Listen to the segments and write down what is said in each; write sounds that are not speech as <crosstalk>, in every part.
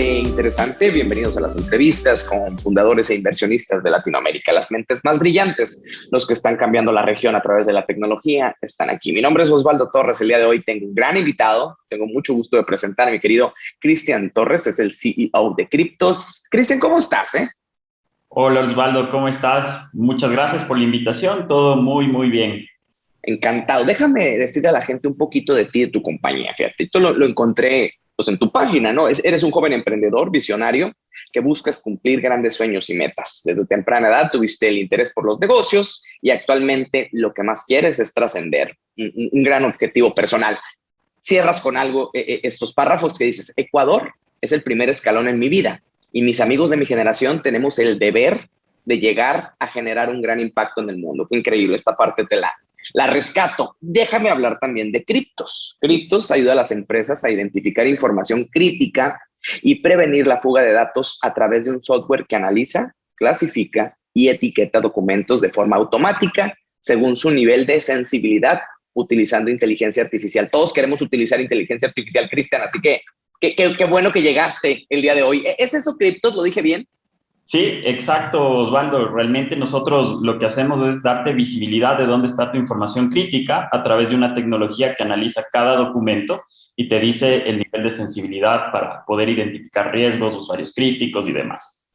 interesante. Bienvenidos a las entrevistas con fundadores e inversionistas de Latinoamérica. Las mentes más brillantes, los que están cambiando la región a través de la tecnología, están aquí. Mi nombre es Osvaldo Torres. El día de hoy tengo un gran invitado. Tengo mucho gusto de presentar a mi querido Cristian Torres, es el CEO de Cryptos. Cristian, ¿cómo estás? Eh? Hola Osvaldo, ¿cómo estás? Muchas gracias por la invitación. Todo muy, muy bien. Encantado. Déjame decirle a la gente un poquito de ti, de tu compañía. Fíjate, esto lo, lo encontré pues, en tu página, ¿no? eres un joven emprendedor, visionario, que buscas cumplir grandes sueños y metas. Desde temprana edad tuviste el interés por los negocios y actualmente lo que más quieres es trascender, un, gran objetivo personal. Cierras con algo, eh, eh, estos párrafos que dices, Ecuador es el primer escalón en mi vida y mis amigos de mi generación tenemos el deber de llegar a generar un gran impacto en el mundo. Increíble, esta parte te la, la rescato. Déjame hablar también de criptos. Criptos ayuda a las empresas a identificar información crítica y prevenir la fuga de datos a través de un software que analiza, clasifica y etiqueta documentos de forma automática según su nivel de sensibilidad utilizando inteligencia artificial. Todos queremos utilizar inteligencia artificial, Cristian, así que qué, bueno que llegaste el día de hoy. ¿Es eso criptos? ¿Lo dije bien? Sí, exacto, Osvaldo. Realmente nosotros lo que hacemos es darte visibilidad de dónde está tu información crítica a través de una tecnología que analiza cada documento y te dice el nivel de sensibilidad para poder identificar riesgos, usuarios críticos y demás.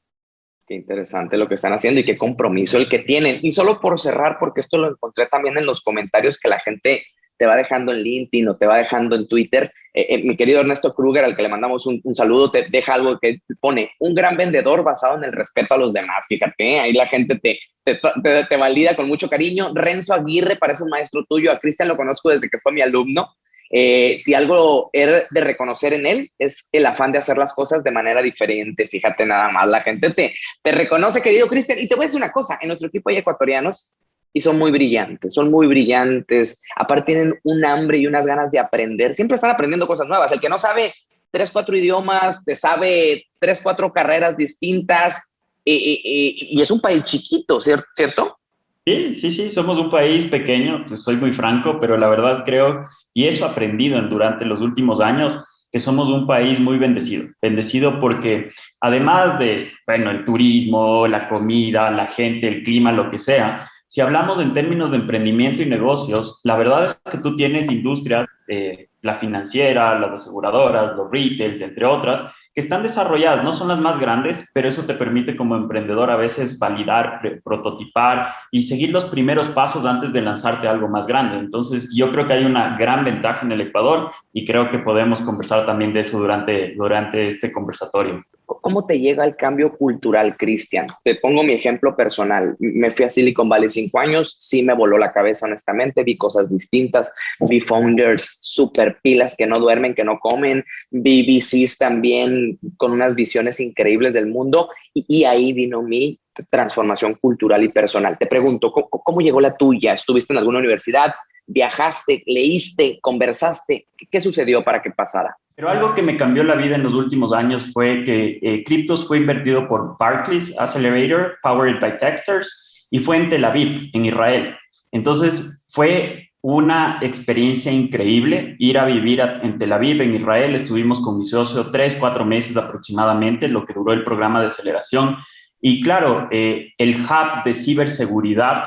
Qué interesante lo que están haciendo y qué compromiso el que tienen. Y solo por cerrar, porque esto lo encontré también en los comentarios que la gente te va dejando en LinkedIn o te va dejando en Twitter. Eh, eh, mi querido Ernesto Kruger, al que le mandamos un, saludo, te deja algo que pone un gran vendedor basado en el respeto a los demás. Fíjate, ¿eh? ahí la gente te, te, te, valida con mucho cariño. Renzo Aguirre parece un maestro tuyo. A Cristian lo conozco desde que fue mi alumno. si algo era de reconocer en él es el afán de hacer las cosas de manera diferente. Fíjate nada más, la gente te, te reconoce, querido Cristian. Y te voy a decir una cosa, en nuestro equipo hay ecuatorianos y son muy brillantes, son muy brillantes, aparte tienen un hambre y unas ganas de aprender, siempre están aprendiendo cosas nuevas, el que no sabe tres, cuatro idiomas, te sabe tres, cuatro carreras distintas, y, es un país chiquito, ¿cierto? Sí, sí, sí, somos un país pequeño, soy muy franco, pero la verdad creo, y eso aprendido durante los últimos años, que somos un país muy bendecido. Bendecido porque además de, bueno, el turismo, la comida, la gente, el clima, lo que sea, si hablamos en términos de emprendimiento y negocios, la verdad es que tú tienes industrias, eh, la financiera, las aseguradoras, los retails, entre otras, que están desarrolladas, no son las más grandes, pero eso te permite como emprendedor a veces validar, prototipar y seguir los primeros pasos antes de lanzarte algo más grande. Entonces, yo creo que hay una gran ventaja en el Ecuador y creo que podemos conversar también de eso durante, durante este conversatorio. ¿Cómo te llega el cambio cultural, Cristian? Te pongo mi ejemplo personal. Me fui a Silicon Valley cinco años, sí me voló la cabeza, honestamente. Vi cosas distintas, vi founders super pilas que no duermen, que no comen, vi VCs también con unas visiones increíbles del mundo y, ahí vino mi transformación cultural y personal. Te pregunto, ¿cómo, llegó la tuya? ¿Estuviste en alguna universidad? ¿Viajaste? ¿Leíste? ¿Conversaste? ¿Qué sucedió para que pasara? Pero algo que me cambió la vida en los últimos años fue que eh, Cryptos fue invertido por Barclays Accelerator, powered by Techstars, y fue en Tel Aviv, en Israel. Entonces, fue una experiencia increíble ir a vivir en Tel Aviv, en Israel. Estuvimos con mi socio tres, cuatro meses aproximadamente, lo que duró el programa de aceleración. Y claro, eh, el hub de ciberseguridad,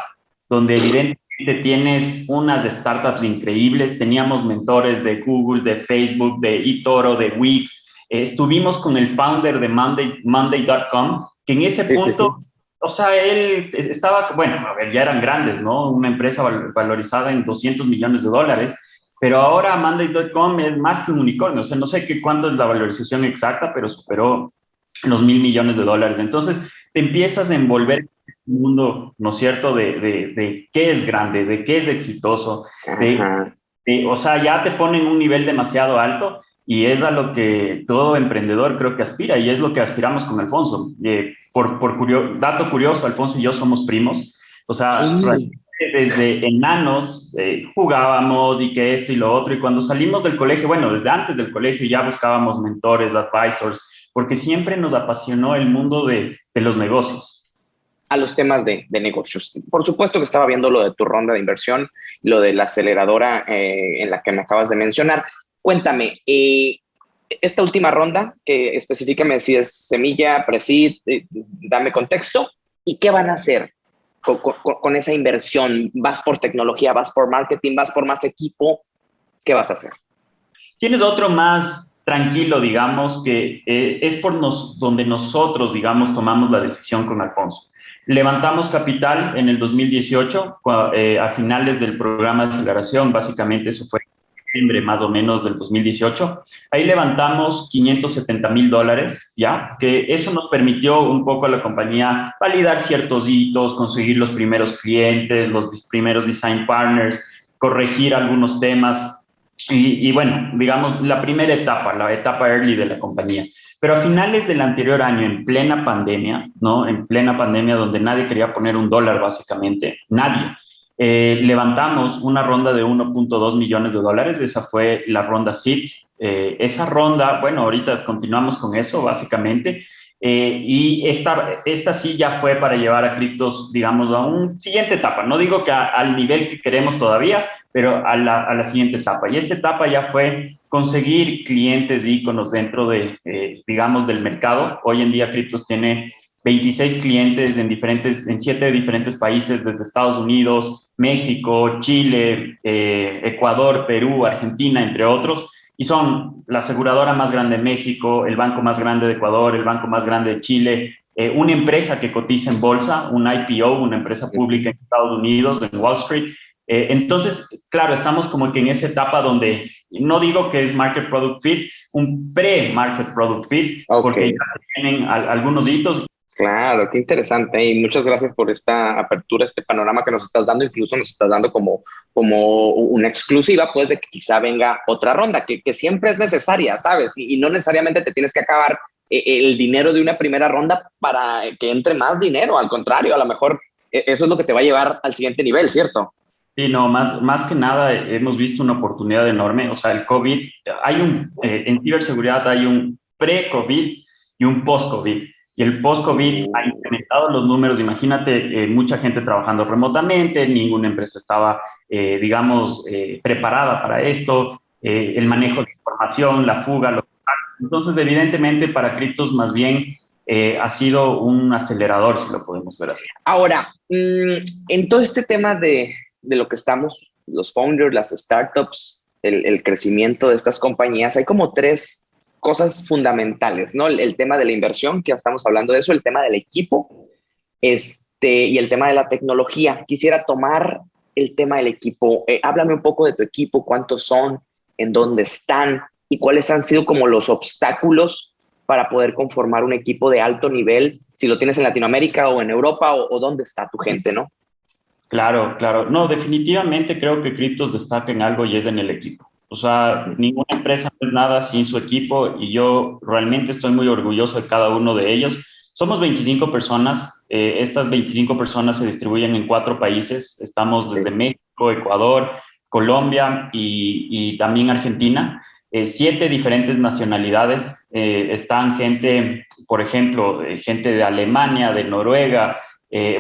donde evidentemente tienes unas startups increíbles, teníamos mentores de Google, de Facebook, de eToro, de Wix, eh, estuvimos con el founder de Monday, Monday.com, que en ese punto, o sea, él estaba, bueno, a ver, ya eran grandes, ¿no? Una empresa valorizada en 200 millones de dólares, pero ahora Monday.com es más que un unicornio, o sea, no sé qué cuándo es la valorización exacta, pero superó los mil millones de dólares. Entonces, te empiezas a envolver un mundo, ¿no es cierto?, de, de, qué es grande, de qué es exitoso, de, o sea, ya te ponen un nivel demasiado alto y es a lo que todo emprendedor creo que aspira y es lo que aspiramos con Alfonso. Eh, por por dato curioso, Alfonso y yo somos primos, o sea, desde enanos eh, jugábamos y que esto y lo otro y cuando salimos del colegio, bueno, desde antes del colegio ya buscábamos mentores, advisors, porque siempre nos apasionó el mundo de, de los negocios a los temas de, negocios. Por supuesto que estaba viendo lo de tu ronda de inversión, lo de la aceleradora eh, en la que me acabas de mencionar. Cuéntame, eh, esta última ronda, que específicame si es semilla, presid, eh, dame contexto, ¿y qué van a hacer con, con, esa inversión? ¿Vas por tecnología, vas por marketing, vas por más equipo? ¿Qué vas a hacer? Tienes otro más tranquilo, digamos, que eh, es por nos, donde nosotros, digamos, tomamos la decisión con Alfonso. Levantamos capital en el 2018, eh, a finales del programa de aceleración, básicamente eso fue septiembre más o menos del 2018. Ahí levantamos 570 mil dólares, ¿ya? Que eso nos permitió un poco a la compañía validar ciertos hitos, conseguir los primeros clientes, los primeros design partners, corregir algunos temas. Y, bueno, digamos, la primera etapa, la etapa early de la compañía. Pero a finales del anterior año, en plena pandemia, ¿no? En plena pandemia donde nadie quería poner un dólar básicamente, nadie eh, levantamos una ronda de 1.2 millones de dólares, esa fue la ronda SIT. Eh, esa ronda, bueno, ahorita continuamos con eso básicamente, eh, y esta, esta sí ya fue para llevar a criptos, digamos, a una siguiente etapa. No digo que al nivel que queremos todavía, pero a la, a la, siguiente etapa. Y esta etapa ya fue conseguir clientes íconos dentro de, digamos, del mercado. Hoy en día Criptos tiene 26 clientes en, diferentes, en siete diferentes países, desde Estados Unidos, México, Chile, eh, Ecuador, Perú, Argentina, entre otros. Y son la aseguradora más grande de México, el banco más grande de Ecuador, el banco más grande de Chile, eh, una empresa que cotiza en bolsa, un IPO, una empresa pública en Estados Unidos, en Wall Street. Eh, entonces, claro, estamos como que en esa etapa donde no digo que es Market Product Fit, un pre-Market Product Fit, porque ya tienen algunos hitos Claro, qué interesante y muchas gracias por esta apertura, este panorama que nos estás dando, incluso nos estás dando como, como una exclusiva, pues de que quizá venga otra ronda, que, que siempre es necesaria, ¿sabes? Y, no necesariamente te tienes que acabar eh, el dinero de una primera ronda para que entre más dinero, al contrario, a lo mejor eh, eso es lo que te va a llevar al siguiente nivel, ¿cierto? Sí, no, más, más que nada hemos visto una oportunidad enorme, o sea, el COVID, hay un, eh, en ciberseguridad hay un pre-COVID y un post-COVID. Y el post-COVID ha incrementado los números. Imagínate, eh, mucha gente trabajando remotamente, ninguna empresa estaba, eh, digamos, eh, preparada para esto, el manejo de información, la fuga. Lo... Entonces, evidentemente, para criptos más bien ha sido un acelerador, si lo podemos ver así. Ahora, mm, en todo este tema de, de lo que estamos, los founders, las startups, el, crecimiento de estas compañías, hay como tres cosas fundamentales, ¿no? El, tema de la inversión, que ya estamos hablando de eso, el tema del equipo este, y el tema de la tecnología. Quisiera tomar el tema del equipo. Eh, háblame un poco de tu equipo, cuántos son, en dónde están y cuáles han sido como los obstáculos para poder conformar un equipo de alto nivel, si lo tienes en Latinoamérica o en Europa o dónde está tu gente, ¿no? Claro, claro. No, definitivamente creo que Criptos destaca en algo y es en el equipo. O sea, ninguna empresa es nada sin su equipo y yo realmente estoy muy orgulloso de cada uno de ellos. Somos 25 personas. Eh, estas 25 personas se distribuyen en cuatro países. Estamos desde México, Ecuador, Colombia y, también Argentina. Eh, siete diferentes nacionalidades. Eh, están gente, por ejemplo, gente de Alemania, de Noruega,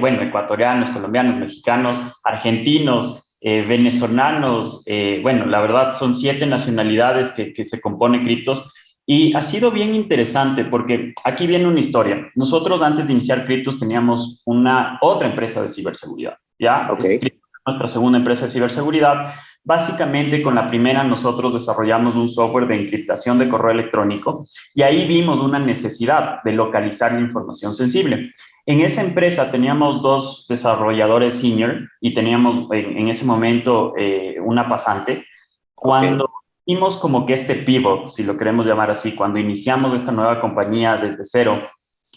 bueno, ecuatorianos, colombianos, mexicanos, argentinos, eh, venezolanos, eh, bueno, la verdad son siete nacionalidades que, que, se compone Criptos y ha sido bien interesante porque aquí viene una historia. Nosotros antes de iniciar Criptos teníamos una otra empresa de ciberseguridad, ¿ya? Okay. Nuestra segunda empresa de ciberseguridad. Básicamente con la primera nosotros desarrollamos un software de encriptación de correo electrónico y ahí vimos una necesidad de localizar la información sensible. En esa empresa teníamos dos desarrolladores senior y teníamos en, ese momento eh, una pasante. Cuando hicimos como que este pivot, si lo queremos llamar así, cuando iniciamos esta nueva compañía desde cero,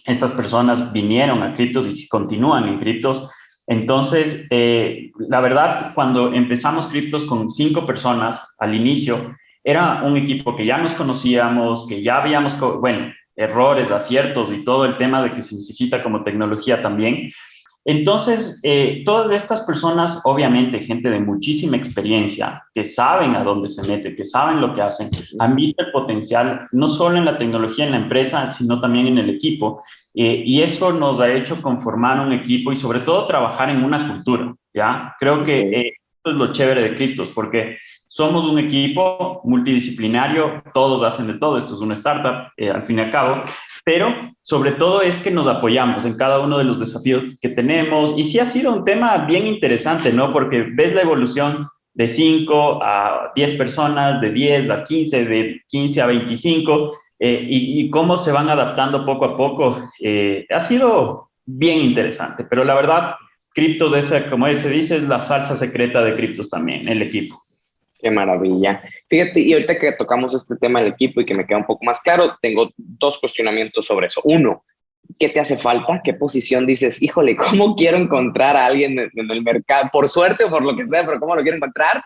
estas personas vinieron a criptos y continúan en criptos. Entonces, eh, la verdad, cuando empezamos criptos con cinco personas al inicio, era un equipo que ya nos conocíamos, que ya habíamos, bueno, errores, aciertos y todo el tema de que se necesita como tecnología también. Entonces, eh, todas estas personas, obviamente, gente de muchísima experiencia, que saben a dónde se mete, que saben lo que hacen, han visto el potencial, no solo en la tecnología, en la empresa, sino también en el equipo. Eh, y eso nos ha hecho conformar un equipo y sobre todo trabajar en una cultura, ¿ya? Creo que eh, esto es lo chévere de Criptos, porque somos un equipo multidisciplinario, todos hacen de todo, esto es una startup eh, al fin y al cabo, pero sobre todo es que nos apoyamos en cada uno de los desafíos que tenemos y sí ha sido un tema bien interesante, ¿no? Porque ves la evolución de 5 a 10 personas, de 10 a 15, de 15 a 25, eh, y, cómo se van adaptando poco a poco. Eh, ha sido bien interesante, pero la verdad, Criptos, esa, como se dice, es la salsa secreta de Criptos también, el equipo. Qué maravilla. Fíjate, y ahorita que tocamos este tema del equipo y que me queda un poco más claro, tengo dos cuestionamientos sobre eso. Uno, ¿qué te hace falta? ¿Qué posición dices, híjole, cómo <laughs> quiero encontrar a alguien en el mercado? Por suerte o por lo que sea, pero ¿cómo lo quiero encontrar?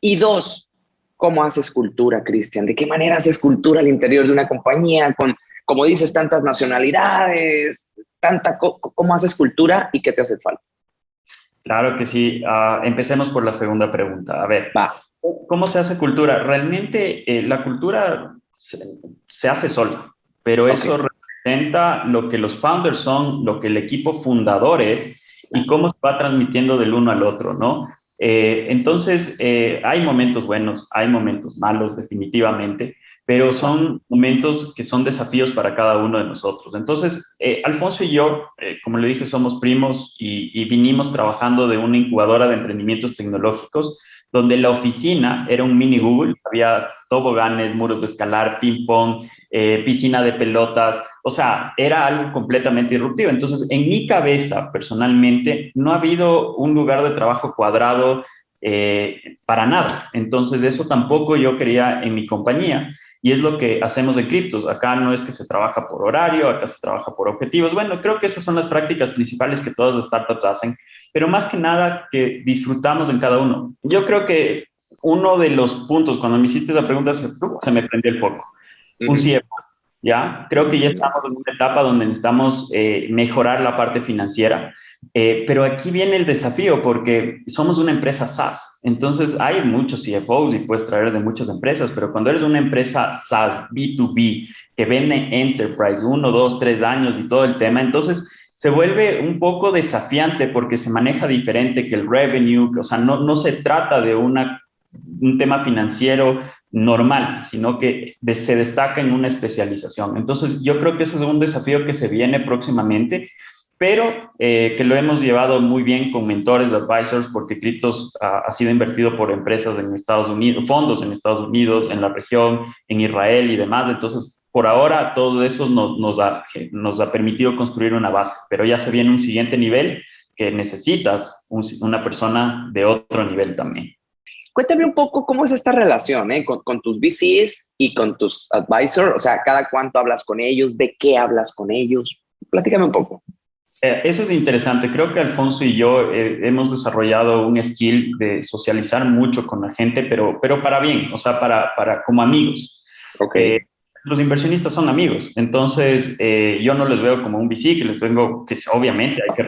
Y dos, ¿cómo haces cultura, Cristian? ¿De qué manera haces cultura al interior de una compañía con, como dices, tantas nacionalidades, tanta, cómo haces cultura y qué te hace falta? Claro que sí. Uh, empecemos por la segunda pregunta. A ver, Va. ¿Cómo se hace cultura? Realmente eh, la cultura se, hace sola, pero eso representa lo que los founders son, lo que el equipo fundador es y cómo se va transmitiendo del uno al otro, ¿no? Eh, entonces, eh, hay momentos buenos, hay momentos malos, definitivamente, pero son momentos que son desafíos para cada uno de nosotros. Entonces, eh, Alfonso y yo, como le dije, somos primos y, y, vinimos trabajando de una incubadora de emprendimientos tecnológicos, donde la oficina era un mini Google, había toboganes, muros de escalar, ping-pong, eh, piscina de pelotas, o sea, era algo completamente disruptivo. Entonces, en mi cabeza, personalmente, no ha habido un lugar de trabajo cuadrado eh, para nada. Entonces, eso tampoco yo quería en mi compañía. Y es lo que hacemos de criptos. Acá no es que se trabaja por horario, acá se trabaja por objetivos. Bueno, creo que esas son las prácticas principales que todas las startups hacen, pero más que nada que disfrutamos en cada uno. Yo creo que uno de los puntos, cuando me hiciste esa pregunta, se, se me prendió el foco un CFO, ¿ya? Creo que ya estamos en una etapa donde necesitamos eh, mejorar la parte financiera, eh, pero aquí viene el desafío porque somos una empresa SaaS, entonces hay muchos CFOs y puedes traer de muchas empresas, pero cuando eres una empresa SaaS B2B que vende Enterprise uno, dos, tres años y todo el tema, entonces se vuelve un poco desafiante porque se maneja diferente que el revenue, o sea, no, no se trata de una, un tema financiero normal, sino que se destaca en una especialización. Entonces, yo creo que ese es un desafío que se viene próximamente, pero eh, que lo hemos llevado muy bien con mentores, advisors, porque Cryptos ha, sido invertido por empresas en Estados Unidos, fondos en Estados Unidos, en la región, en Israel y demás. Entonces, por ahora, todo eso nos, nos, ha, nos ha permitido construir una base, pero ya se viene un siguiente nivel que necesitas una persona de otro nivel también. Cuéntame un poco cómo es esta relación ¿eh? con, tus VCs y con tus advisors, o sea, cada cuánto hablas con ellos, de qué hablas con ellos. Platícame un poco. Eh, eso es interesante. Creo que Alfonso y yo eh, hemos desarrollado un skill de socializar mucho con la gente, pero, pero para bien, o sea, para, para como amigos. Okay. Los inversionistas son amigos, entonces yo no les veo como un VC, que les vengo, que obviamente hay que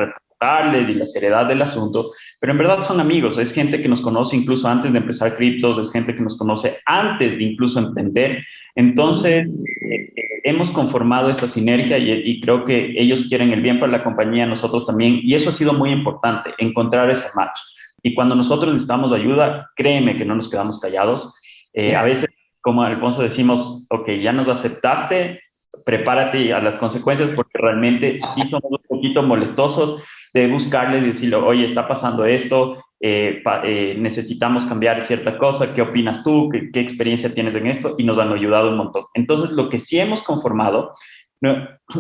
y la seriedad del asunto, pero en verdad son amigos, es gente que nos conoce incluso antes de empezar criptos, es gente que nos conoce antes de incluso emprender. Entonces, eh, hemos conformado esa sinergia y, creo que ellos quieren el bien para la compañía, nosotros también, y eso ha sido muy importante, encontrar ese match. Y cuando nosotros necesitamos ayuda, créeme que no nos quedamos callados. Eh, a veces, como Alfonso decimos, ok, ya nos aceptaste, prepárate a las consecuencias porque realmente sí somos un poquito molestosos, de buscarles y decirle, oye, está pasando esto, eh, eh, necesitamos cambiar cierta cosa, ¿qué opinas tú? ¿Qué, experiencia tienes en esto? Y nos han ayudado un montón. Entonces, lo que sí hemos conformado,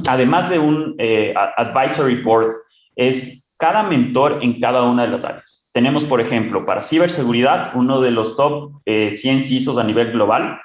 además de un eh, advisory board, es cada mentor en cada una de las áreas. Tenemos, por ejemplo, para ciberseguridad, uno de los top 100 CISOs a nivel global,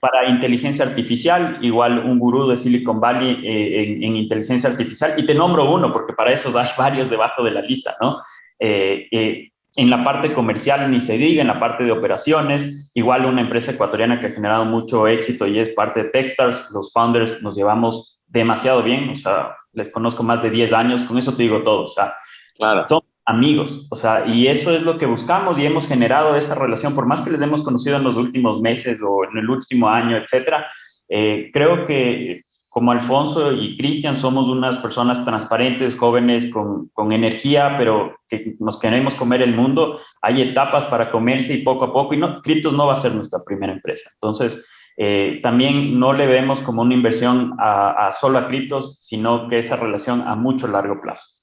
para inteligencia artificial, igual un gurú de Silicon Valley eh, en, inteligencia artificial, y te nombro uno, porque para eso hay <laughs> varios debajo de la lista, ¿no? Eh, eh, en la parte comercial ni se diga, en la parte de operaciones, igual una empresa ecuatoriana que ha generado mucho éxito y es parte de Techstars, los founders nos llevamos demasiado bien, o sea, les conozco más de 10 años, con eso te digo todo, o sea, claro. son amigos, o sea, y eso es lo que buscamos y hemos generado esa relación, por más que les hemos conocido en los últimos meses o en el último año, etcétera, eh, creo que como Alfonso y Cristian somos unas personas transparentes, jóvenes, con, con, energía, pero que nos queremos comer el mundo, hay etapas para comerse y poco a poco, y no, Criptos no va a ser nuestra primera empresa. Entonces, eh, también no le vemos como una inversión a, solo a criptos, sino que esa relación a mucho largo plazo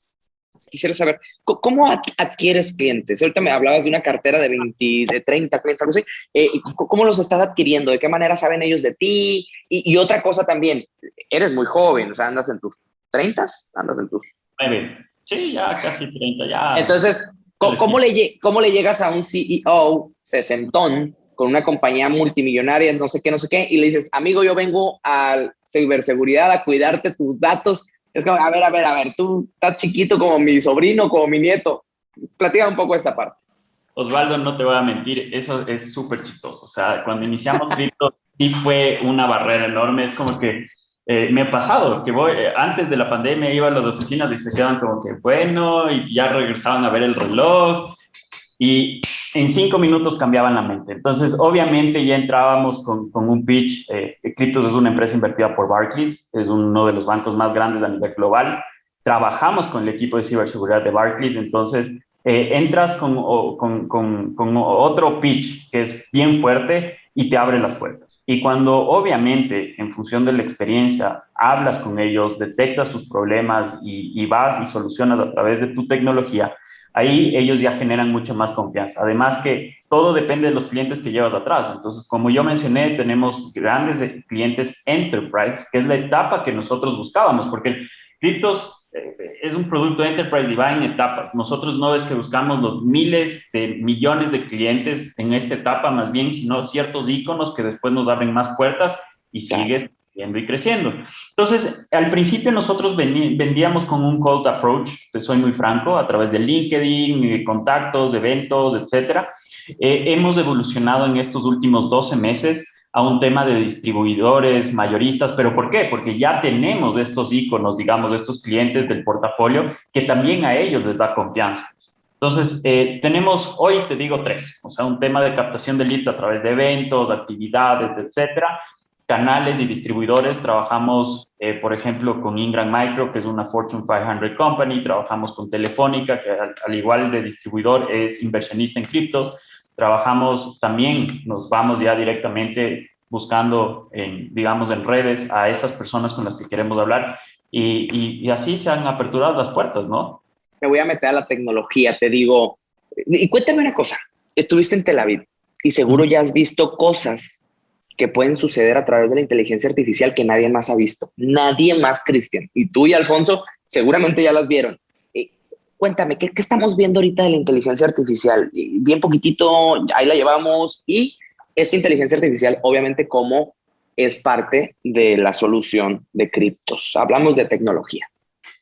quisiera saber, ¿cómo adquieres clientes? Ahorita me hablabas de una cartera de 20, de 30 clientes, algo así. Eh, ¿Cómo los estás adquiriendo? ¿De qué manera saben ellos de ti? Y, otra cosa también, eres muy joven, o sea, andas en tus 30, andas en tus... Sí, ya casi 30, ya. Entonces, ¿cómo, le, ¿cómo le llegas a un CEO sesentón con una compañía multimillonaria, no sé qué, no sé qué, y le dices, amigo, yo vengo a ciberseguridad a cuidarte tus datos es como, a ver, a ver, a ver, tú estás chiquito como mi sobrino, como mi nieto. Platica un poco esta parte. Osvaldo, no te voy a mentir, eso es súper chistoso. O sea, cuando iniciamos <laughs> cripto, sí fue una barrera enorme. Es como que eh, me ha pasado que voy, eh, antes de la pandemia iba a las oficinas y se quedan como que, bueno, y ya regresaban a ver el reloj. Y en cinco minutos cambiaban la mente. Entonces, obviamente ya entrábamos con, un pitch. Eh, Cryptos es una empresa invertida por Barclays, es uno de los bancos más grandes a nivel global. Trabajamos con el equipo de ciberseguridad de Barclays, entonces eh, entras con, otro pitch que es bien fuerte y te abre las puertas. Y cuando obviamente, en función de la experiencia, hablas con ellos, detectas sus problemas y vas y solucionas a través de tu tecnología, ahí ellos ya generan mucha más confianza. Además que todo depende de los clientes que llevas atrás. Entonces, como yo mencioné, tenemos grandes clientes enterprise, que es la etapa que nosotros buscábamos, porque criptos eh, es un producto enterprise y va en etapas. Nosotros no es que buscamos los miles de millones de clientes en esta etapa, más bien, sino ciertos iconos que después nos abren más puertas y sigues y creciendo. Entonces, al principio nosotros vendíamos con un cold approach, te soy muy franco, a través de LinkedIn, contactos, eventos, etcétera. Eh, hemos evolucionado en estos últimos 12 meses a un tema de distribuidores, mayoristas, pero ¿por qué? Porque ya tenemos estos iconos, digamos, estos clientes del portafolio que también a ellos les da confianza. Entonces, eh, tenemos hoy, te digo, tres, o sea, un tema de captación de leads a través de eventos, actividades, etcétera, canales y distribuidores. Trabajamos, eh, por ejemplo, con Ingram Micro, que es una Fortune 500 company. Trabajamos con Telefónica, que al, igual de distribuidor es inversionista en criptos. Trabajamos también, nos vamos ya directamente buscando, en, digamos, en redes a esas personas con las que queremos hablar. Y, y así se han aperturado las puertas, ¿no? Me voy a meter a la tecnología, te digo. Y cuéntame una cosa. Estuviste en Tel Aviv y seguro ya has visto cosas que pueden suceder a través de la inteligencia artificial que nadie más ha visto. Nadie más, Cristian. Y tú y Alfonso seguramente ya las vieron. Eh, cuéntame, ¿qué, estamos viendo ahorita de la inteligencia artificial? Bien poquitito, ahí la llevamos. Y esta inteligencia artificial, obviamente, como es parte de la solución de criptos. Hablamos de tecnología.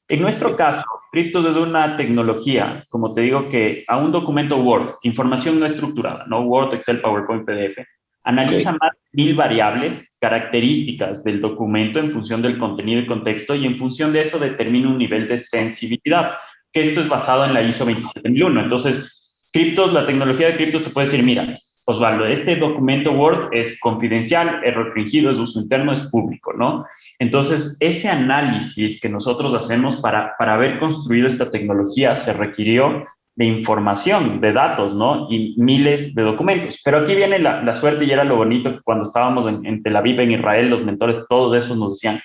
En nuestro caso, criptos es una tecnología, como te digo, que a un documento Word, información no estructurada, no Word, Excel, PowerPoint, PDF, Analiza más de mil variables, características del documento en función del contenido y contexto y en función de eso determina un nivel de sensibilidad, que esto es basado en la ISO 27001. Entonces, criptos, la tecnología de criptos te puede decir, mira, Osvaldo, este documento Word es confidencial, es restringido, es uso interno, es público, ¿no? Entonces, ese análisis que nosotros hacemos para, para haber construido esta tecnología se requirió de información, de datos, ¿no? Y miles de documentos. Pero aquí viene la, suerte y era lo bonito que cuando estábamos en, en Tel Aviv, en Israel, los mentores, todos esos nos decían,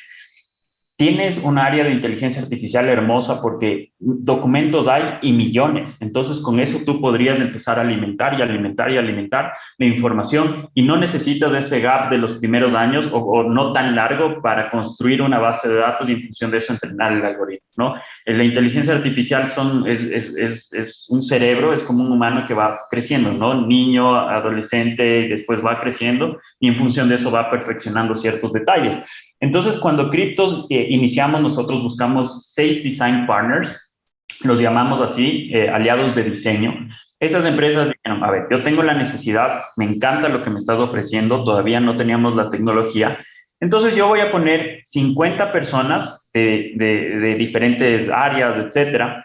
tienes un área de inteligencia artificial hermosa porque documentos hay y millones. Entonces, con eso tú podrías empezar a alimentar y alimentar y alimentar la información y no necesitas ese gap de los primeros años o, no tan largo para construir una base de datos y en función de eso entrenar el algoritmo, ¿no? La inteligencia artificial son, es, es, es, un cerebro, es como un humano que va creciendo, ¿no? Niño, adolescente, después va creciendo y en función de eso va perfeccionando ciertos detalles. Entonces, cuando Cryptos eh, iniciamos, nosotros buscamos seis design partners, los llamamos así, eh, aliados de diseño. Esas empresas dijeron, a ver, yo tengo la necesidad, me encanta lo que me estás ofreciendo, todavía no teníamos la tecnología, entonces yo voy a poner 50 personas de, diferentes áreas, etcétera,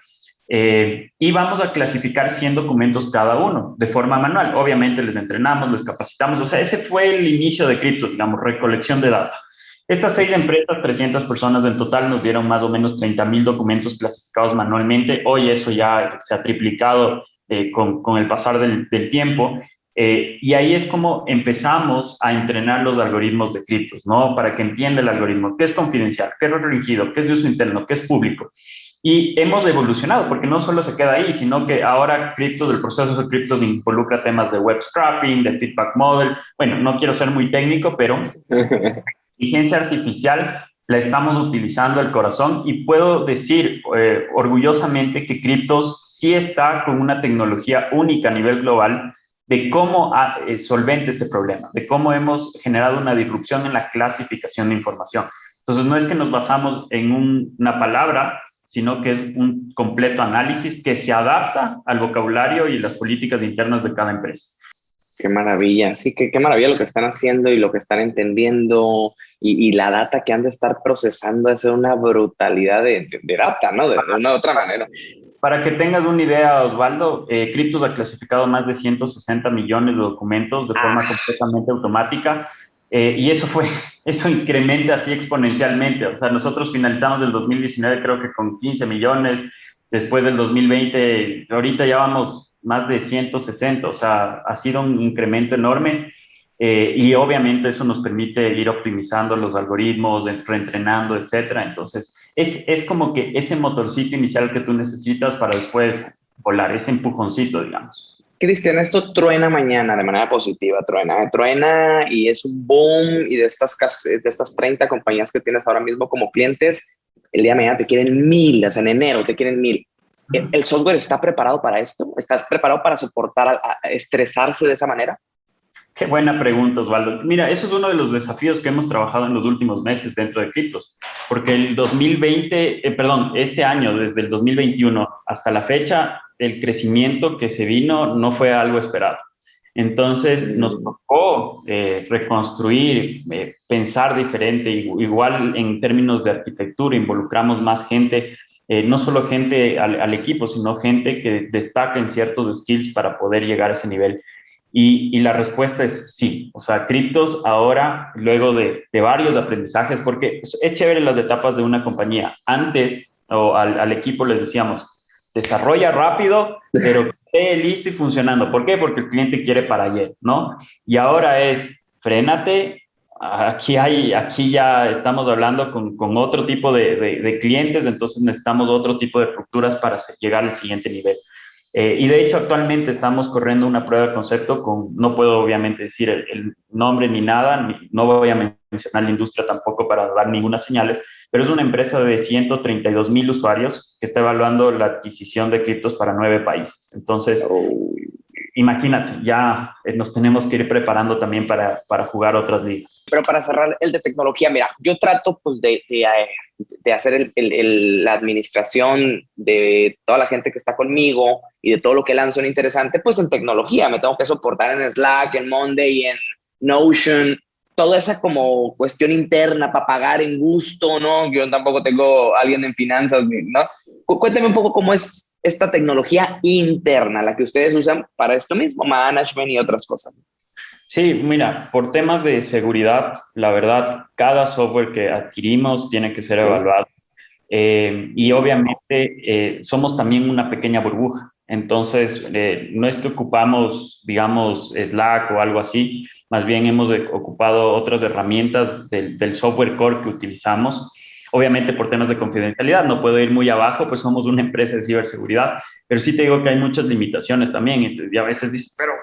eh, y vamos a clasificar 100 documentos cada uno de forma manual. Obviamente les entrenamos, les capacitamos, o sea, ese fue el inicio de Cryptos, digamos, recolección de datos. Estas seis empresas, 300 personas en total, nos dieron más o menos 30 mil documentos clasificados manualmente. Hoy eso ya se ha triplicado eh, con, con, el pasar del, del tiempo. Eh, y ahí es como empezamos a entrenar los algoritmos de criptos, ¿no? Para que entienda el algoritmo, qué es confidencial, qué es restringido, qué es de uso interno, qué es público. Y hemos evolucionado, porque no solo se queda ahí, sino que ahora criptos, el proceso de criptos involucra temas de web scrapping, de feedback model. Bueno, no quiero ser muy técnico, pero <laughs> inteligencia artificial la estamos utilizando el corazón y puedo decir eh, orgullosamente que Criptos sí está con una tecnología única a nivel global de cómo ha, eh, solvente este problema, de cómo hemos generado una disrupción en la clasificación de información. Entonces, no es que nos basamos en una palabra, sino que es un completo análisis que se adapta al vocabulario y las políticas internas de cada empresa. Qué maravilla, sí, que, qué maravilla lo que están haciendo y lo que están entendiendo y, la data que han de estar procesando es una brutalidad de, data, ¿no? De, una otra manera. Para que tengas una idea, Osvaldo, eh, Cryptos ha clasificado más de 160 millones de documentos de forma ah. completamente automática eh, y eso fue, <laughs> eso incrementa así exponencialmente. O sea, nosotros finalizamos el 2019 creo que con 15 millones, después del 2020, ahorita ya vamos más de 160, o sea, ha sido un incremento enorme eh, y obviamente eso nos permite ir optimizando los algoritmos, reentrenando, etcétera. Entonces, es, es como que ese motorcito inicial que tú necesitas para después volar, ese empujoncito, digamos. Cristian, esto truena mañana de manera positiva, truena, truena y es un boom y de estas, de estas 30 compañías que tienes ahora mismo como clientes, el día de mañana te quieren mil, o sea, en enero te quieren mil. ¿El software está preparado para esto? ¿Estás preparado para soportar, a, estresarse de esa manera? Qué buena pregunta, Osvaldo. Mira, eso es uno de los desafíos que hemos trabajado en los últimos meses dentro de Criptos, porque el 2020, eh, perdón, este año, desde el 2021 hasta la fecha, el crecimiento que se vino no fue algo esperado. Entonces nos tocó eh, reconstruir, eh, pensar diferente, igual en términos de arquitectura, involucramos más gente eh, no solo gente al, equipo, sino gente que destaca en ciertos skills para poder llegar a ese nivel. Y, la respuesta es sí. O sea, criptos ahora, luego de, varios aprendizajes, porque es chévere las etapas de una compañía. Antes, o al, equipo les decíamos, desarrolla rápido, pero esté listo y funcionando. ¿Por qué? Porque el cliente quiere para ayer, ¿no? Y ahora es, frénate, aquí, hay, aquí ya estamos hablando con, con otro tipo de, de, clientes, entonces necesitamos otro tipo de estructuras para llegar al siguiente nivel. Eh, y de hecho, actualmente estamos corriendo una prueba de concepto con, no puedo obviamente decir el, nombre ni nada, no voy a mencionar la industria tampoco para dar ninguna señales, pero es una empresa de 132 mil usuarios que está evaluando la adquisición de criptos para nueve países. Entonces, imagínate, ya eh, nos tenemos que ir preparando también para, para, jugar otras ligas. Pero para cerrar el de tecnología, mira, yo trato pues de, de, de hacer el, el, la administración de toda la gente que está conmigo y de todo lo que lanzo en interesante, pues en tecnología. Me tengo que soportar en Slack, en Monday, en Notion, toda esa como cuestión interna para pagar en gusto, ¿no? Yo tampoco tengo alguien en finanzas, ¿no? Cuéntame un poco cómo es esta tecnología interna, la que ustedes usan para esto mismo, management y otras cosas. Sí, mira, por temas de seguridad, la verdad, cada software que adquirimos tiene que ser evaluado. Eh, y obviamente eh, somos también una pequeña burbuja. Entonces, eh, no es que ocupamos, digamos, Slack o algo así, más bien hemos ocupado otras herramientas del, del, software core que utilizamos. Obviamente por temas de confidencialidad, no puedo ir muy abajo, pues somos una empresa de ciberseguridad, pero sí te digo que hay muchas limitaciones también. Y a veces dices, pero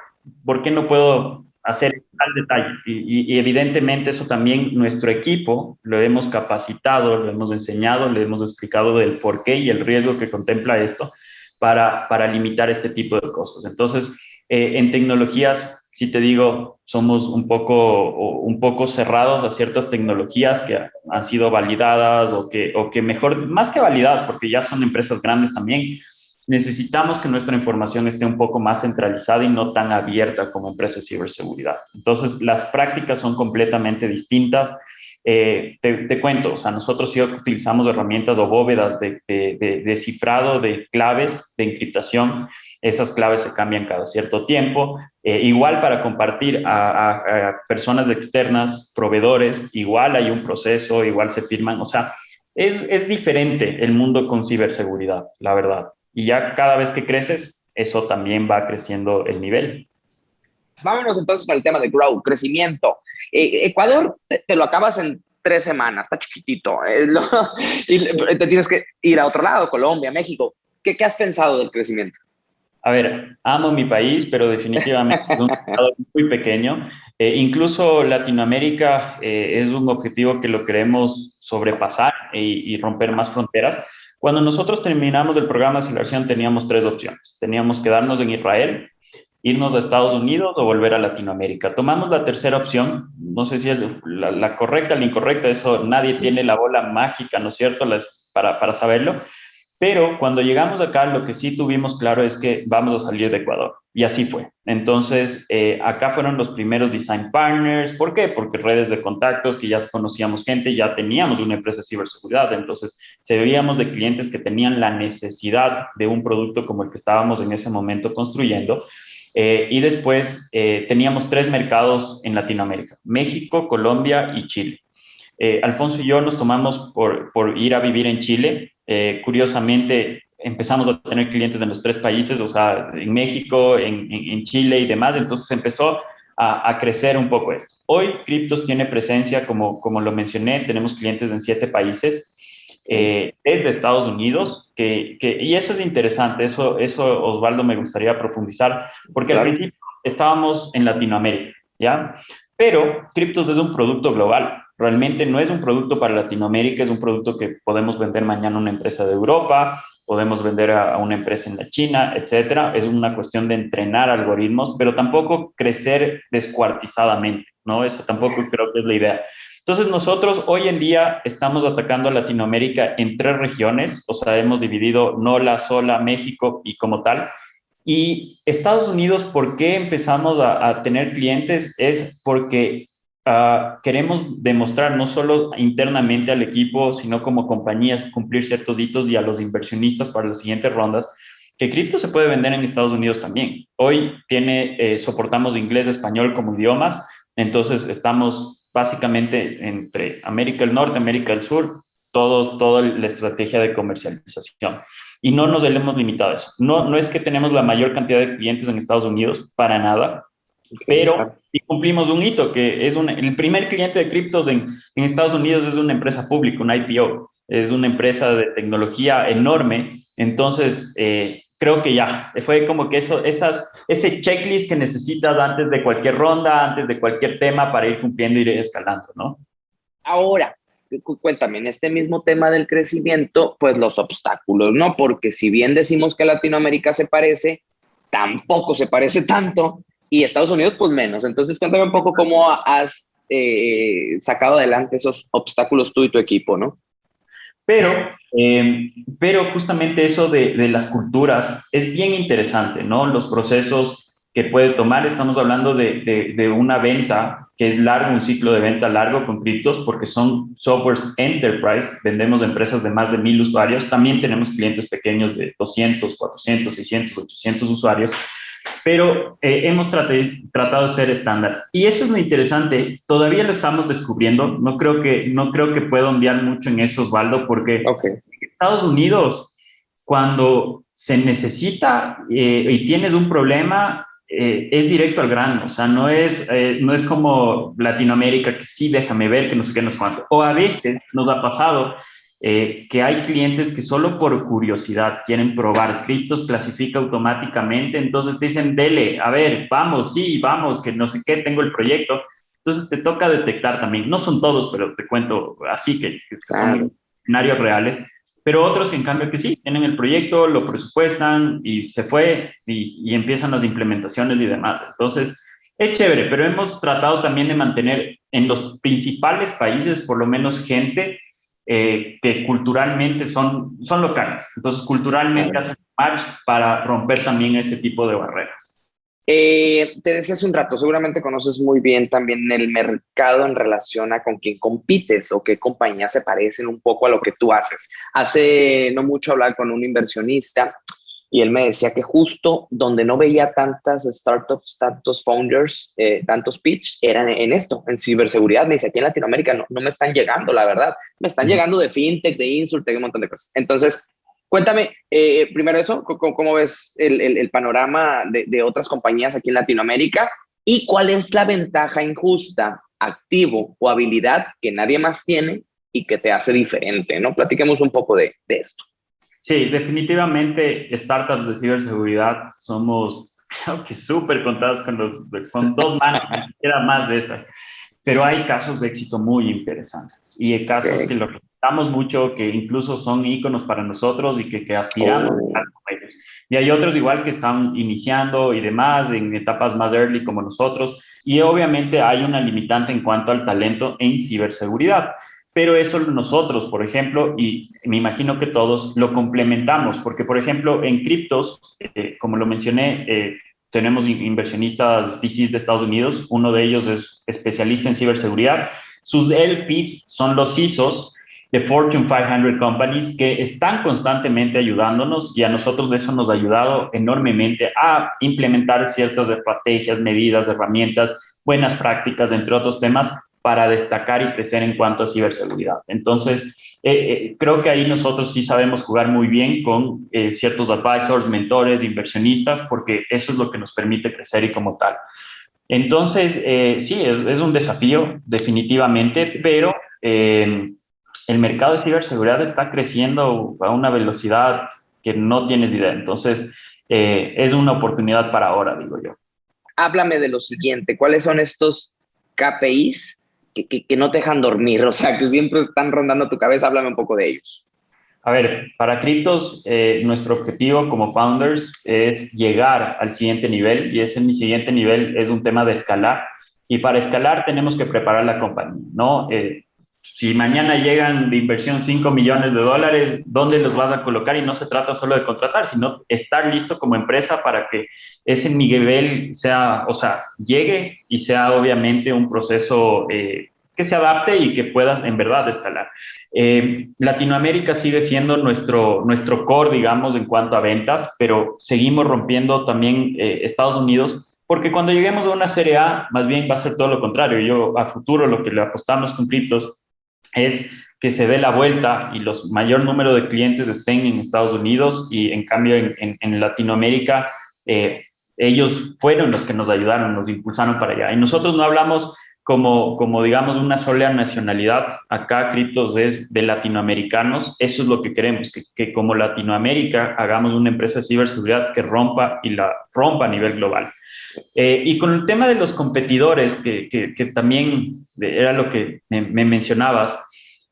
¿por qué no puedo hacer tal detalle? Y, y, evidentemente eso también nuestro equipo lo hemos capacitado, lo hemos enseñado, le hemos explicado del por qué y el riesgo que contempla esto para, para limitar este tipo de cosas. Entonces, eh, en tecnologías, si te digo, somos un poco, un poco cerrados a ciertas tecnologías que han sido validadas o que, o que mejor, más que validadas, porque ya son empresas grandes también, necesitamos que nuestra información esté un poco más centralizada y no tan abierta como empresa de ciberseguridad. Entonces, las prácticas son completamente distintas. Eh, te, cuento, o sea, nosotros sí utilizamos herramientas o bóvedas de, de, de, cifrado de claves de encriptación esas claves se cambian cada cierto tiempo. Eh, igual para compartir a, personas externas, proveedores, igual hay un proceso, igual se firman, o sea, es, es diferente el mundo con ciberseguridad, la verdad. Y ya cada vez que creces, eso también va creciendo el nivel. Vámonos entonces el tema de growth, crecimiento. Eh, Ecuador te, lo acabas en tres semanas, está chiquitito, eh, <laughs> y te tienes que ir a otro lado, Colombia, México. ¿Qué, ¿Qué has pensado del crecimiento? A ver, amo mi país, pero definitivamente es un estado muy pequeño. Eh, incluso Latinoamérica es un objetivo que lo queremos sobrepasar y, y, romper más fronteras. Cuando nosotros terminamos el programa de aceleración teníamos tres opciones. Teníamos quedarnos en Israel, irnos a Estados Unidos o volver a Latinoamérica. Tomamos la tercera opción, no sé si es la, correcta o la incorrecta, eso nadie tiene la bola mágica, ¿no es cierto?, para, para saberlo, pero cuando llegamos acá lo que sí tuvimos claro es que vamos a salir de Ecuador y así fue. Entonces, eh, acá fueron los primeros design partners. ¿Por qué? Porque redes de contactos, que ya conocíamos gente, ya teníamos una empresa de ciberseguridad. Entonces, se veíamos de clientes que tenían la necesidad de un producto como el que estábamos en ese momento construyendo. Eh, y después eh, teníamos tres mercados en Latinoamérica, México, Colombia y Chile. Eh, Alfonso y yo nos tomamos por, por ir a vivir en Chile. Curiosamente, empezamos a tener clientes en los tres países, o sea, en México, en, en, Chile y demás. Entonces empezó a, a, crecer un poco esto. Hoy Cryptos tiene presencia, como, como lo mencioné, tenemos clientes en siete países. Eh, es de Estados Unidos, que, que, y eso es interesante, eso, eso Osvaldo me gustaría profundizar, porque al principio estábamos en Latinoamérica, ¿ya? Pero Cryptos es un producto global, realmente no es un producto para Latinoamérica, es un producto que podemos vender mañana a una empresa de Europa, podemos vender a, una empresa en la China, etcétera. Es una cuestión de entrenar algoritmos, pero tampoco crecer descuartizadamente, ¿no? Eso tampoco creo que es la idea. Entonces nosotros hoy en día estamos atacando a Latinoamérica en tres regiones, o sea, hemos dividido NOLA, SOLA, México y como tal. Y Estados Unidos, ¿por qué empezamos a, tener clientes? Es porque uh, queremos demostrar no solo internamente al equipo, sino como compañías cumplir ciertos hitos y a los inversionistas para las siguientes rondas, que cripto se puede vender en Estados Unidos también. Hoy tiene, eh, soportamos inglés, español como idiomas, entonces estamos básicamente entre América del Norte, América del Sur, todo, toda la estrategia de comercialización. Y no nos hemos limitado a eso. No, no es que tenemos la mayor cantidad de clientes en Estados Unidos, para nada, pero sí cumplimos un hito, que es un, el primer cliente de criptos en, en Estados Unidos es una empresa pública, un IPO, es una empresa de tecnología enorme, entonces eh, creo que ya, fue como que eso, esas, ese checklist que necesitas antes de cualquier ronda, antes de cualquier tema para ir cumpliendo y ir escalando, ¿no? Ahora, cuéntame, en este mismo tema del crecimiento, pues los obstáculos, ¿no? Porque si bien decimos que Latinoamérica se parece, tampoco se parece tanto y Estados Unidos pues menos. Entonces cuéntame un poco cómo has eh, sacado adelante esos obstáculos tú y tu equipo, ¿no? Pero, em, pero justamente eso de, de, las culturas es bien interesante, ¿no? Los procesos que puede tomar, estamos hablando de, de, de, una venta que es largo, un ciclo de venta largo con criptos, porque son softwares enterprise, vendemos empresas de más de mil usuarios, también tenemos clientes pequeños de 200, 400, 600, 800 usuarios, pero eh, hemos tratado de ser estándar. Y eso es lo interesante, todavía lo estamos descubriendo, no creo que, no creo que pueda ondear mucho en eso, Osvaldo, porque en Estados Unidos, cuando se necesita eh, y tienes un problema, eh, es directo al grano, o sea, no es, no es como Latinoamérica, que sí, déjame ver, que no sé qué, no sé cuánto. O a veces nos ha pasado eh, que hay clientes que solo por curiosidad quieren probar criptos, clasifica automáticamente, entonces te dicen, dele, a ver, vamos, sí, vamos, que no sé qué, tengo el proyecto. Entonces te toca detectar también, no son todos, pero te cuento así que, son escenarios reales, pero otros que en cambio que sí, tienen el proyecto, lo presupuestan y se fue y, y empiezan las implementaciones y demás. Entonces, es chévere, pero hemos tratado también de mantener en los principales países por lo menos gente eh, que culturalmente son, son locales. Entonces, culturalmente hacen match para romper también ese tipo de barreras. Eh, te decía hace un rato, seguramente conoces muy bien también el mercado en relación a con quién compites o qué compañías se parecen un poco a lo que tú haces. Hace no mucho hablar con un inversionista y él me decía que justo donde no veía tantas startups, tantos founders, eh, tantos pitch, eran en esto, en ciberseguridad. Me dice, aquí en Latinoamérica no, no me están llegando, la verdad. Me están llegando de fintech, de insurtech, un montón de cosas. Entonces, cuéntame, eh, primero eso, ¿cómo, ves el, el, panorama de, de, otras compañías aquí en Latinoamérica? ¿Y cuál es la ventaja injusta, activo o habilidad que nadie más tiene y que te hace diferente? ¿no? Platiquemos un poco de, de esto. Sí, definitivamente startups de ciberseguridad somos, creo que súper contadas con, los, con dos manos, era más de esas. Pero hay casos de éxito muy interesantes y hay casos que los respetamos mucho, que incluso son íconos para nosotros y que, que aspiramos a estar con ellos. Y hay otros igual que están iniciando y demás en etapas más early como nosotros. Y obviamente hay una limitante en cuanto al talento en ciberseguridad pero eso nosotros, por ejemplo, y me imagino que todos lo complementamos, porque, por ejemplo, en criptos, eh, como lo mencioné, eh, tenemos inversionistas VCs de Estados Unidos, uno de ellos es especialista en ciberseguridad, sus LPs son los CISOs de Fortune 500 Companies que están constantemente ayudándonos y a nosotros eso nos ha ayudado enormemente a implementar ciertas estrategias, medidas, herramientas, buenas prácticas, entre otros temas, para destacar y crecer en cuanto a ciberseguridad. Entonces, eh, eh, creo que ahí nosotros sí sabemos jugar muy bien con eh, ciertos advisors, mentores, inversionistas, porque eso es lo que nos permite crecer y como tal. Entonces, sí, es, es, un desafío definitivamente, pero el mercado de ciberseguridad está creciendo a una velocidad que no tienes idea. Entonces, es una oportunidad para ahora, digo yo. Háblame de lo siguiente, ¿cuáles son estos KPIs que, no te dejan dormir, o sea, que siempre están rondando tu cabeza, háblame un poco de ellos. A ver, para Criptos, eh, nuestro objetivo como founders es llegar al siguiente nivel y ese mi siguiente nivel es un tema de escalar. Y para escalar tenemos que preparar la compañía, ¿no? Eh, si mañana llegan de inversión 5 millones de dólares, ¿dónde los vas a colocar? Y no se trata solo de contratar, sino estar listo como empresa para que ese nivel sea, o sea, llegue y sea obviamente un proceso eh, que se adapte y que puedas en verdad escalar. Eh, Latinoamérica sigue siendo nuestro, nuestro core, digamos, en cuanto a ventas, pero seguimos rompiendo también eh, Estados Unidos, porque cuando lleguemos a una serie A, más bien va a ser todo lo contrario. Yo a futuro lo que le apostamos con criptos es que se dé la vuelta y los mayor número de clientes estén en Estados Unidos y en cambio en, en, Latinoamérica ellos fueron los que nos ayudaron, nos impulsaron para allá. Y nosotros no hablamos como, como digamos, una sola nacionalidad. Acá Criptos es de latinoamericanos. Eso es lo que queremos, que, que, como Latinoamérica hagamos una empresa de ciberseguridad que rompa y la rompa a nivel global. Eh, y con el tema de los competidores, que, que, que también era lo que me, me mencionabas,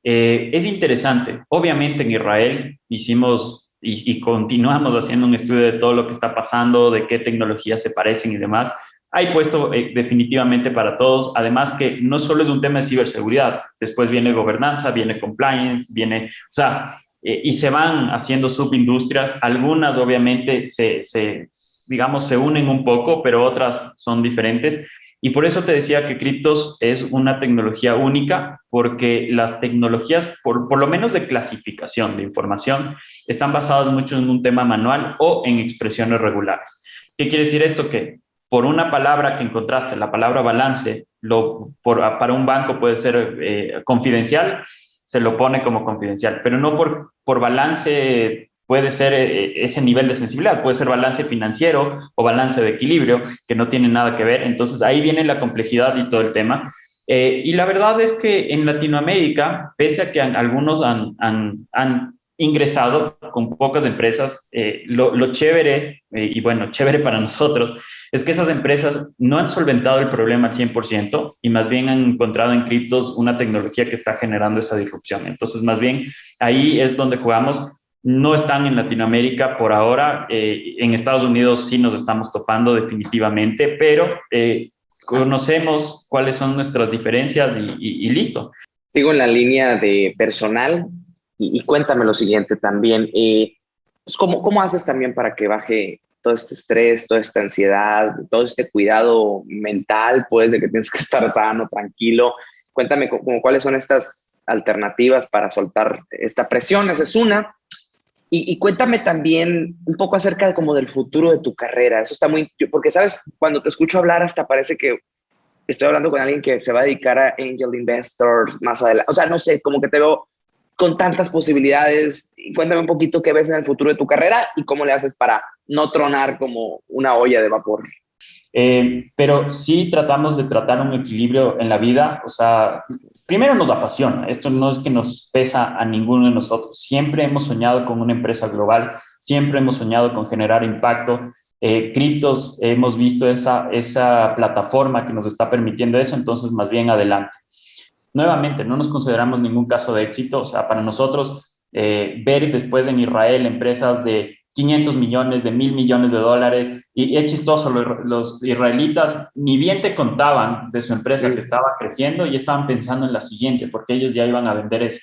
eh, es interesante. Obviamente en Israel hicimos y, continuamos haciendo un estudio de todo lo que está pasando, de qué tecnologías se parecen y demás, hay puesto eh, definitivamente para todos, además que no solo es un tema de ciberseguridad, después viene gobernanza, viene compliance, viene, o sea, eh, y se van haciendo subindustrias, algunas obviamente se, se, digamos, se unen un poco, pero otras son diferentes, y por eso te decía que Criptos es una tecnología única, porque las tecnologías, por, por, lo menos de clasificación de información, están basadas mucho en un tema manual o en expresiones regulares. ¿Qué quiere decir esto? Que por una palabra que encontraste, la palabra balance, lo, por, para un banco puede ser eh, confidencial, se lo pone como confidencial, pero no por, por balance puede ser eh, ese nivel de sensibilidad, puede ser balance financiero o balance de equilibrio, que no tiene nada que ver. Entonces ahí viene la complejidad y todo el tema. Eh, y la verdad es que en Latinoamérica, pese a que algunos han, han, ingresado con pocas empresas, eh, lo, chévere, y bueno, chévere para nosotros, es que esas empresas no han solventado el problema al 100% y más bien han encontrado en criptos una tecnología que está generando esa disrupción. Entonces, más bien, ahí es donde jugamos no están en Latinoamérica por ahora. Eh, en Estados Unidos sí nos estamos topando definitivamente, pero eh, conocemos cuáles son nuestras diferencias y, listo. Sigo en la línea de personal y, cuéntame lo siguiente también. Eh, pues ¿cómo, ¿Cómo haces también para que baje todo este estrés, toda esta ansiedad, todo este cuidado mental, pues, de que tienes que estar sano, tranquilo? Cuéntame cómo, cuáles son estas alternativas para soltar esta presión. Esa es una. Y, cuéntame también un poco acerca de como del futuro de tu carrera. Eso está muy, porque sabes, cuando te escucho hablar hasta parece que estoy hablando con alguien que se va a dedicar a angel investors más adelante. O sea, no sé, como que te veo con tantas posibilidades. Cuéntame un poquito qué ves en el futuro de tu carrera y cómo le haces para no tronar como una olla de vapor. Eh, pero sí tratamos de tratar un equilibrio en la vida, o sea, primero nos apasiona, esto no es que nos pesa a ninguno de nosotros, siempre hemos soñado con una empresa global, siempre hemos soñado con generar impacto, eh, criptos, hemos visto esa, esa plataforma que nos está permitiendo eso, entonces más bien adelante. Nuevamente, no nos consideramos ningún caso de éxito, o sea, para nosotros eh, ver después en Israel empresas de 500 millones, de mil millones de dólares. Y es chistoso, los, israelitas ni bien te contaban de su empresa que estaba creciendo y estaban pensando en la siguiente, porque ellos ya iban a vender eso.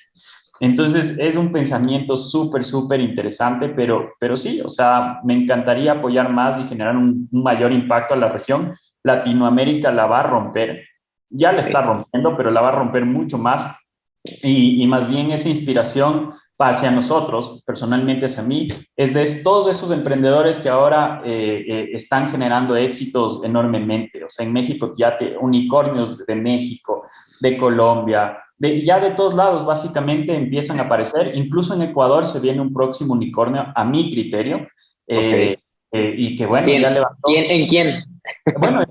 Entonces, es un pensamiento súper, súper interesante, pero, pero sí, o sea, me encantaría apoyar más y generar un, mayor impacto a la región. Latinoamérica la va a romper, ya la está rompiendo, pero la va a romper mucho más. Y, y más bien esa inspiración hacia nosotros, personalmente hacia mí, es de todos esos emprendedores que ahora eh, eh, están generando éxitos enormemente. O sea, en México ya te, unicornios de México, de Colombia, de, ya de todos lados básicamente empiezan a aparecer. Incluso en Ecuador se viene un próximo unicornio, a mi criterio, eh, y que bueno, ya levantó. ¿Quién, ¿En quién? Bueno,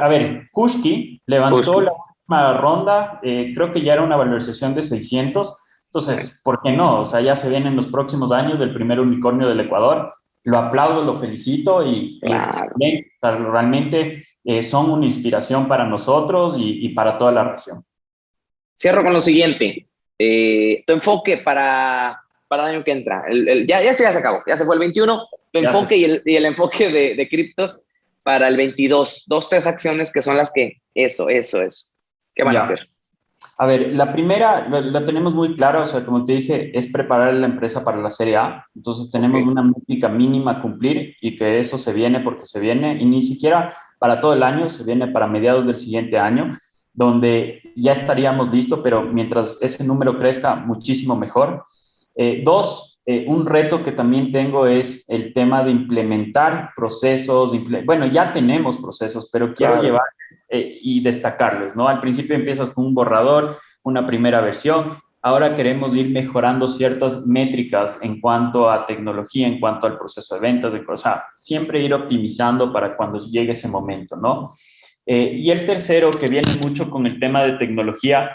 a ver, Kushki levantó la última ronda, creo que ya era una valorización de 600 entonces, ¿por qué no? O sea, ya se vienen los próximos años del primer unicornio del Ecuador. Lo aplaudo, lo felicito y, realmente eh, son una inspiración para nosotros y, para toda la región. Cierro con lo siguiente. Eh, tu enfoque para, para el año que entra. ya, ya, ya se acabó, ya se fue el 21. Tu enfoque y el, y el, enfoque de, de criptos para el 22. Dos, tres acciones que son las que, eso, eso, eso. ¿Qué van a hacer? A ver, la primera la, tenemos muy clara, o sea, como te dije, es preparar la empresa para la Serie A. Entonces tenemos una métrica mínima a cumplir y que eso se viene porque se viene, y ni siquiera para todo el año, se viene para mediados del siguiente año, donde ya estaríamos listos, pero mientras ese número crezca, muchísimo mejor. Eh, dos, eh, un reto que también tengo es el tema de implementar procesos. bueno, ya tenemos procesos, pero quiero llevar eh, y destacarles, ¿no? Al principio empiezas con un borrador, una primera versión, ahora queremos ir mejorando ciertas métricas en cuanto a tecnología, en cuanto al proceso de ventas, de, sea, siempre ir optimizando para cuando llegue ese momento, ¿no? Eh, y el tercero, que viene mucho con el tema de tecnología,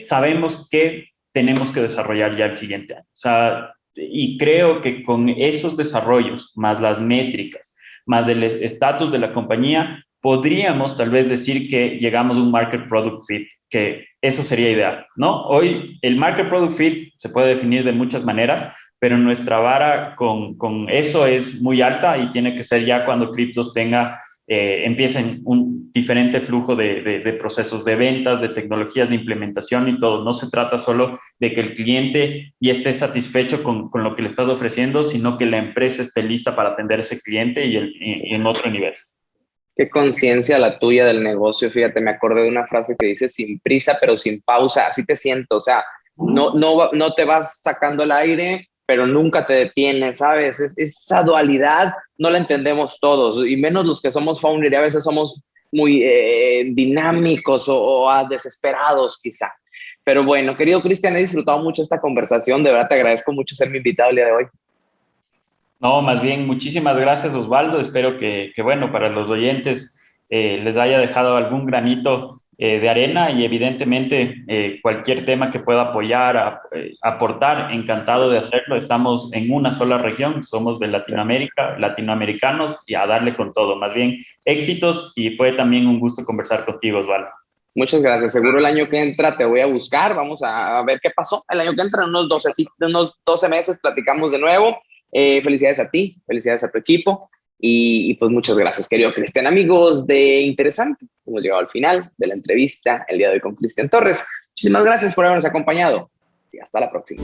sabemos que tenemos que desarrollar ya el siguiente año. O sea, y creo que con esos desarrollos, más las métricas, más el estatus de la compañía, podríamos tal vez decir que llegamos a un market product fit, que eso sería ideal, ¿no? Hoy el market product fit se puede definir de muchas maneras, pero nuestra vara con, con eso es muy alta y tiene que ser ya cuando criptos tenga, eh, empiecen un diferente flujo de, de, procesos de ventas, de tecnologías de implementación y todo. No se trata solo de que el cliente ya esté satisfecho con, con lo que le estás ofreciendo, sino que la empresa esté lista para atender a ese cliente y, y en otro nivel. Qué conciencia la tuya del negocio. Fíjate, me acordé de una frase que dice sin prisa, pero sin pausa. Así te siento. O sea, no, no, no te vas sacando el aire, pero nunca te detienes, ¿sabes? esa dualidad no la entendemos todos, y menos los que somos founder, y a veces somos muy eh, dinámicos o, o, desesperados quizá. Pero bueno, querido Cristian, he disfrutado mucho esta conversación. De verdad te agradezco mucho ser mi invitado el día de hoy. No, más bien, muchísimas gracias Osvaldo. Espero que, bueno, para los oyentes eh, les haya dejado algún granito eh, de arena y evidentemente eh, cualquier tema que pueda apoyar, aportar, encantado de hacerlo. Estamos en una sola región, somos de Latinoamérica, latinoamericanos y a darle con todo. Más bien, éxitos y fue también un gusto conversar contigo, Osvaldo. Muchas gracias. Seguro el año que entra te voy a buscar. Vamos a ver qué pasó. El año que entra, unos 12, unos 12 meses, platicamos de nuevo eh, felicidades a ti, felicidades a tu equipo y, pues muchas gracias, querido Cristian. Amigos de Interesante, hemos llegado al final de la entrevista el día de hoy con Cristian Torres. Muchísimas gracias por habernos acompañado y hasta la próxima.